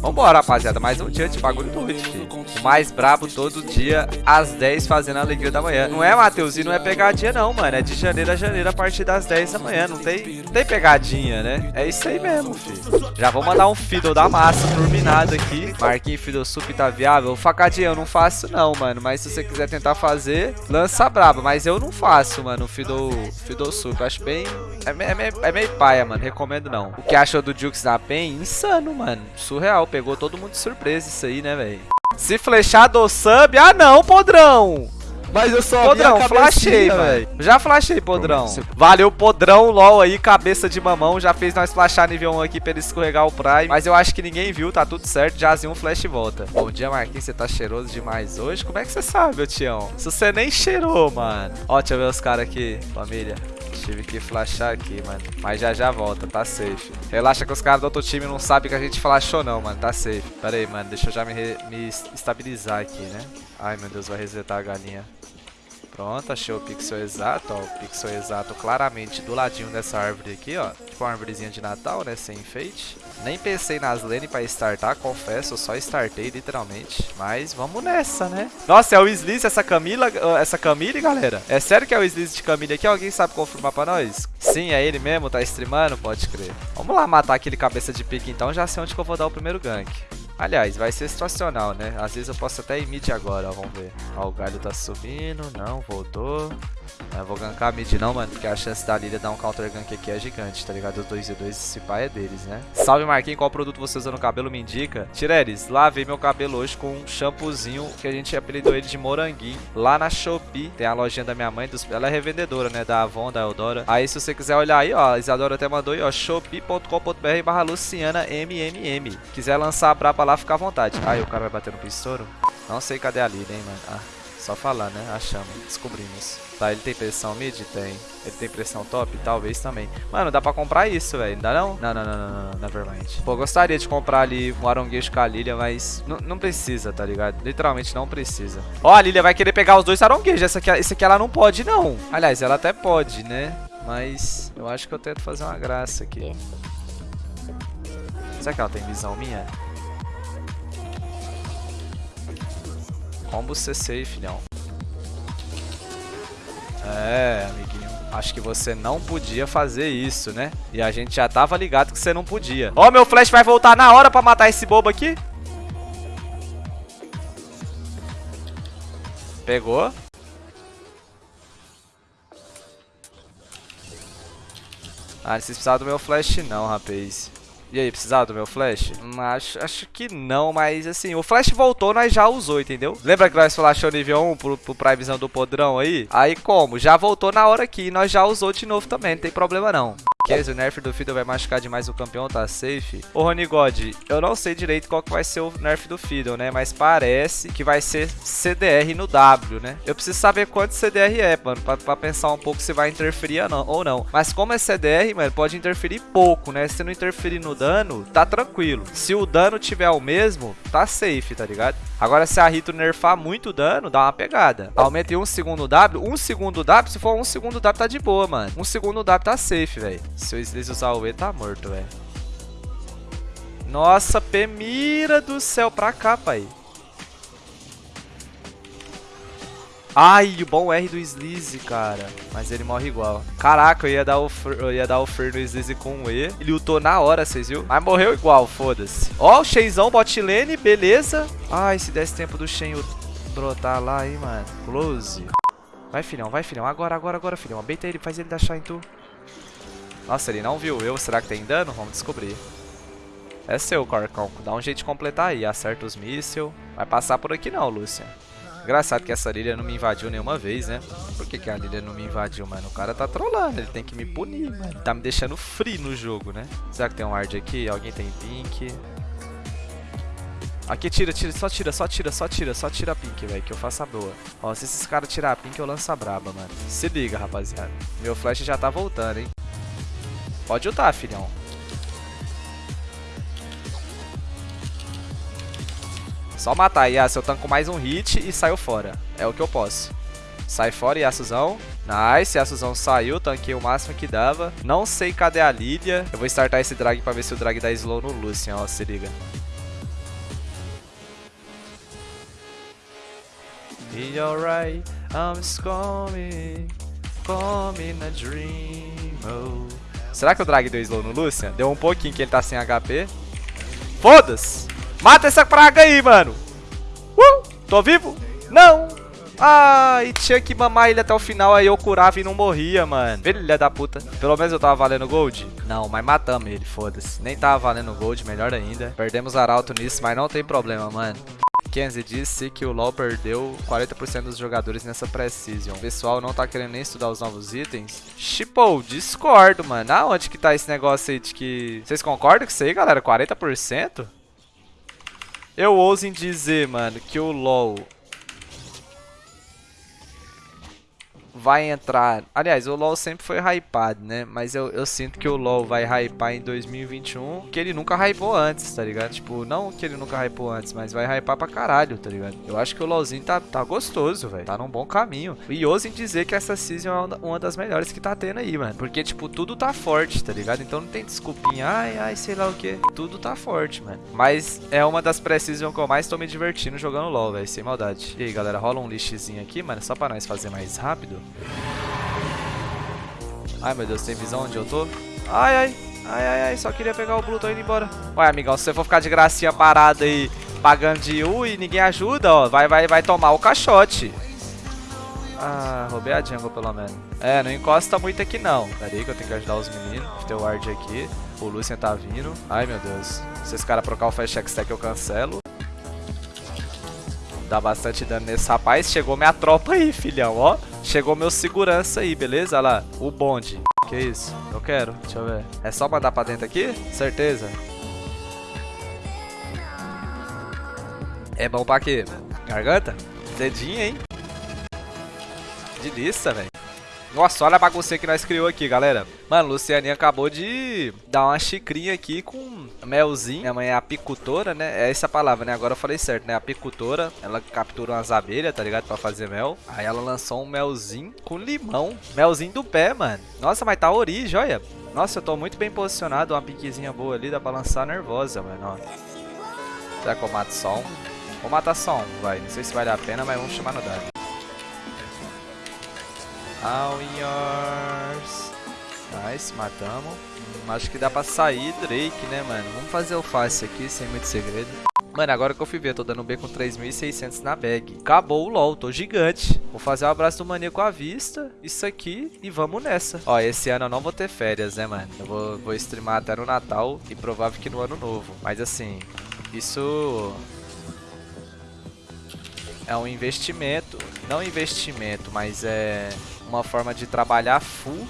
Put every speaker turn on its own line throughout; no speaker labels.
Vambora, rapaziada. Mais um dia de bagulho doido, filho. O mais brabo todo dia, às 10, fazendo a alegria da manhã. Não é, Matheus? E não é pegadinha, não, mano. É de janeiro a janeiro, a partir das 10 da manhã. Não tem, tem pegadinha, né? É isso aí mesmo, filho. Já vou mandar um Fiddle da massa turbinado aqui. Marquinhos Fiddle Sup tá viável. Facadinha eu não faço, não, mano. Mas se você quiser tentar fazer, lança braba. Mas eu não faço, mano, o Fiddle, Sup. Acho bem... É, é, meio, é meio paia, mano. Recomendo não. O que achou do Jukes na PEN? Insano, mano. Surreal. Pegou todo mundo de surpresa isso aí, né, velho? Se flechar do sub... Ah, não, podrão!
Mas eu só
Podrão, flashei, velho. Já flashei, Podrão. Valeu, Podrão, LOL aí, cabeça de mamão. Já fez nós flashar nível 1 aqui pra ele escorregar o Prime. Mas eu acho que ninguém viu, tá tudo certo. Jazinho, um flash e volta. Bom dia, Marquinhos. Você tá cheiroso demais hoje? Como é que você sabe, meu tião? Se você nem cheirou, mano. Ó, deixa eu ver os caras aqui, família. Tive que flashar aqui, mano. Mas já já volta, tá safe. Relaxa que os caras do outro time não sabem que a gente flashou não, mano. Tá safe. Pera aí, mano. Deixa eu já me, me estabilizar aqui, né? Ai, meu Deus, vai resetar a galinha. Pronto, achei o pixel exato, ó. O pixel exato claramente do ladinho dessa árvore aqui, ó. Tipo uma árvorezinha de Natal, né? Sem enfeite. Nem pensei nas lane pra startar, confesso. Eu só startei, literalmente. Mas vamos nessa, né? Nossa, é o Slice, essa Camila, essa Camille, galera? É sério que é o Slice de Camille aqui? Alguém sabe confirmar pra nós? Sim, é ele mesmo? Tá streamando? Pode crer. Vamos lá matar aquele cabeça de pique, então. Já sei onde que eu vou dar o primeiro gank. Aliás, vai ser situacional, né? Às vezes eu posso até ir mid agora, ó, vamos ver. Ó, o galho tá subindo, não, voltou. Eu vou gankar mid não, mano, porque a chance da Lilia dar um counter gank aqui é gigante, tá ligado? Os 2 e 2, esse pai é deles, né? Salve Marquinhos, qual produto você usa no cabelo me indica? Tireres, lavei meu cabelo hoje com um shampoozinho que a gente apelidou ele de moranguinho. Lá na Shopee, tem a lojinha da minha mãe, dos... ela é revendedora, né? Da Avon, da Eudora. Aí se você quiser olhar aí, ó, a Isadora até mandou aí, ó, shopee.com.br barra Luciana MMM. Quiser lançar a braba lá, fica à vontade. Aí o cara vai bater no pistouro. Não sei cadê a Lilia, hein, mano. Ah, só falar, né? Achamos, descobrimos. Tá, ele tem pressão mid? Tem. Ele tem pressão top? Talvez também. Mano, dá pra comprar isso, velho. Dá não? Não, não, não, não, não, nevermind. Pô, gostaria de comprar ali um aronguejo com a Lilia, mas não precisa, tá ligado? Literalmente não precisa. Ó, a Lilia vai querer pegar os dois aronguejos. Essa aqui, esse aqui ela não pode, não. Aliás, ela até pode, né? Mas eu acho que eu tento fazer uma graça aqui. Será que ela tem visão minha? Combo CC, filhão. É, amiguinho. Acho que você não podia fazer isso, né? E a gente já tava ligado que você não podia. Ó, oh, meu flash vai voltar na hora pra matar esse bobo aqui. Pegou. Ah, vocês precisavam do meu flash não, rapaz. E aí, precisava do meu flash? Acho, acho que não, mas assim, o flash voltou, nós já usou, entendeu? Lembra que nós flashou nível 1 pro, pro Privezão do podrão aí? Aí como? Já voltou na hora aqui, nós já usou de novo também, não tem problema não. Kes, o nerf do Fiddle vai machucar demais o campeão, tá safe? Ô, Rony God, eu não sei direito qual que vai ser o nerf do Fiddle, né? Mas parece que vai ser CDR no W, né? Eu preciso saber quanto CDR é, mano, pra, pra pensar um pouco se vai interferir ou não. Mas como é CDR, mano, pode interferir pouco, né? Se não interferir no dano, tá tranquilo. Se o dano tiver o mesmo, tá safe, tá ligado? Agora, se a Rito nerfar muito dano, dá uma pegada. Aumenta em um segundo W. Um segundo W, se for um segundo W, tá de boa, mano. Um segundo W tá safe, velho. Se o Sliz usar o E, tá morto, velho. Nossa, Pemira do céu, pra cá, pai. Ai, o bom R do Slize, cara. Mas ele morre igual. Caraca, eu ia dar o, eu ia dar o no Slize com um E. Ele lutou na hora, vocês viu? Mas morreu igual, foda-se. Ó, o Shenzão bot lane, beleza. Ai, se desse tempo do Shen brotar lá, hein, mano. Close. Vai, filhão, vai, filhão. Agora, agora, agora, filhão. Abeita ele, faz ele dar em tu. Nossa, ele não viu eu. Será que tem dano? Vamos descobrir. É seu, Corcão. Dá um jeito de completar aí. Acerta os mísseis. Vai passar por aqui não, Lucian. Engraçado que essa Lilia não me invadiu nenhuma vez, né? Por que, que a Lilia não me invadiu, mano? O cara tá trollando, ele tem que me punir, mano. Tá me deixando free no jogo, né? Será que tem um ward aqui? Alguém tem pink? Aqui tira, tira, só tira, só tira, só tira, só tira a pink, velho, que eu faço a boa. Ó, se esses caras tirar a pink, eu lanço a braba, mano. Se liga, rapaziada. Meu flash já tá voltando, hein? Pode ultar, filhão. Só matar, Yasuo. Eu tanco mais um hit e saio fora. É o que eu posso. Sai fora, Yasuozão. Nice, a Suzão saiu, tanquei o máximo que dava. Não sei cadê a Lilia. Eu vou startar esse drag pra ver se o drag dá slow no Lucian, ó, se liga. Be alright, I'm coming, coming a dream, oh. Será que o drag deu slow no Lucian? Deu um pouquinho que ele tá sem HP. Foda-se! Mata essa praga aí, mano! Uh! Tô vivo? Não! Ah, e tinha que mamar ele até o final, aí eu curava e não morria, mano. Filha da puta. Pelo menos eu tava valendo gold? Não, mas matamos ele, foda-se. Nem tava valendo gold, melhor ainda. Perdemos arauto nisso, mas não tem problema, mano. Kenzie disse que o LoL perdeu 40% dos jogadores nessa pré-season. O pessoal não tá querendo nem estudar os novos itens. Shipou, discordo, mano. Aonde que tá esse negócio aí de que... Vocês concordam com isso aí, galera? 40%? Eu ouso em dizer, mano, que o LoL vai entrar... Aliás, o LoL sempre foi hypado, né? Mas eu, eu sinto que o LoL vai hypar em 2021 que ele nunca hypou antes, tá ligado? Tipo, não que ele nunca hypou antes, mas vai hypar pra caralho, tá ligado? Eu acho que o LoLzinho tá, tá gostoso, velho. Tá num bom caminho. E ousem dizer que essa season é uma das melhores que tá tendo aí, mano. Porque, tipo, tudo tá forte, tá ligado? Então não tem desculpinha, ai, ai, sei lá o que. Tudo tá forte, mano. Mas é uma das pré-season que eu mais tô me divertindo jogando LoL, velho. Sem maldade. E aí, galera, rola um lixezinho aqui, mano, só pra nós fazer mais rápido. Ai, meu Deus, tem visão onde eu tô? Ai, ai, ai, ai, ai, só queria pegar o Blue, tô indo embora. Ué, amigão, se você for ficar de gracinha parado aí, pagando de U e ninguém ajuda, ó, vai, vai, vai tomar o caixote. Ah, roubei a jungle pelo menos. É, não encosta muito aqui não. Pera aí que eu tenho que ajudar os meninos. Tem o ward aqui. O Lucian tá vindo. Ai, meu Deus. Se esse cara trocar o fast stack eu cancelo. Dá bastante dano nesse rapaz. Chegou minha tropa aí, filhão, ó. Chegou meu segurança aí, beleza? Olha lá, o bonde. Que isso? Eu quero, deixa eu ver. É só mandar pra dentro aqui? Certeza. É bom pra quê? Garganta? Dedinho, hein? Delícia, velho. Nossa, olha a bagunça que nós criou aqui, galera. Mano, Lucianinha acabou de dar uma xicrinha aqui com melzinho. Minha mãe é apicultora, né? É essa palavra, né? Agora eu falei certo, né? Apicultora. Ela captura umas abelhas, tá ligado? Pra fazer mel. Aí ela lançou um melzinho com limão. Melzinho do pé, mano. Nossa, mas tá origem, olha. Nossa, eu tô muito bem posicionado. Uma piquezinha boa ali. Dá pra lançar nervosa, mano. Ó. Será que eu mato só um? Vou matar só um, vai. Não sei se vale a pena, mas vamos chamar no dado. All yours. Nice, matamos. Hum, acho que dá pra sair Drake, né, mano? Vamos fazer o fácil aqui, sem muito segredo. Mano, agora que eu fui ver, tô dando B com 3.600 na bag. Acabou o LoL, tô gigante. Vou fazer o um abraço do maníaco à vista, isso aqui, e vamos nessa. Ó, esse ano eu não vou ter férias, né, mano? Eu vou, vou streamar até no Natal e provável que no Ano Novo. Mas assim, isso é um investimento. Não investimento, mas é uma forma de trabalhar full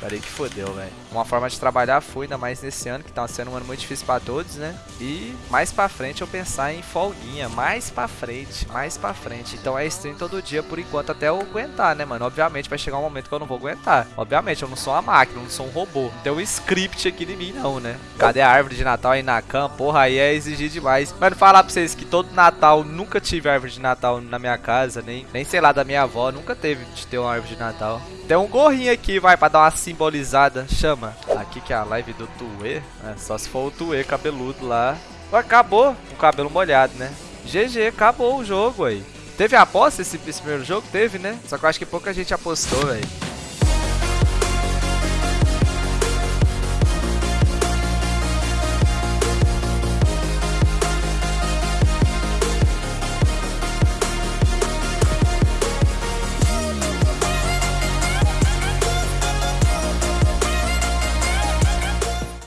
Peraí que fodeu, velho. Uma forma de trabalhar foi ainda mais nesse ano, que tá sendo um ano muito difícil pra todos, né? E mais pra frente eu pensar em folguinha. Mais pra frente, mais pra frente. Então é stream todo dia por enquanto até eu aguentar, né, mano? Obviamente vai chegar um momento que eu não vou aguentar. Obviamente, eu não sou uma máquina, eu não sou um robô. Não tem um script aqui em mim, não, né? Cadê a árvore de Natal aí na cama? Porra, aí é exigir demais. Mano, falar pra vocês que todo Natal nunca tive árvore de Natal na minha casa, nem, nem sei lá, da minha avó. Nunca teve de ter uma árvore de Natal. Tem um gorrinho aqui, vai, pra dar uma simbolizada. Chama. Aqui que é a live do Tuê. É, só se for o Tuê cabeludo lá. Acabou o cabelo molhado, né? GG, acabou o jogo aí. Teve aposta esse, esse primeiro jogo? Teve, né? Só que eu acho que pouca gente apostou, velho.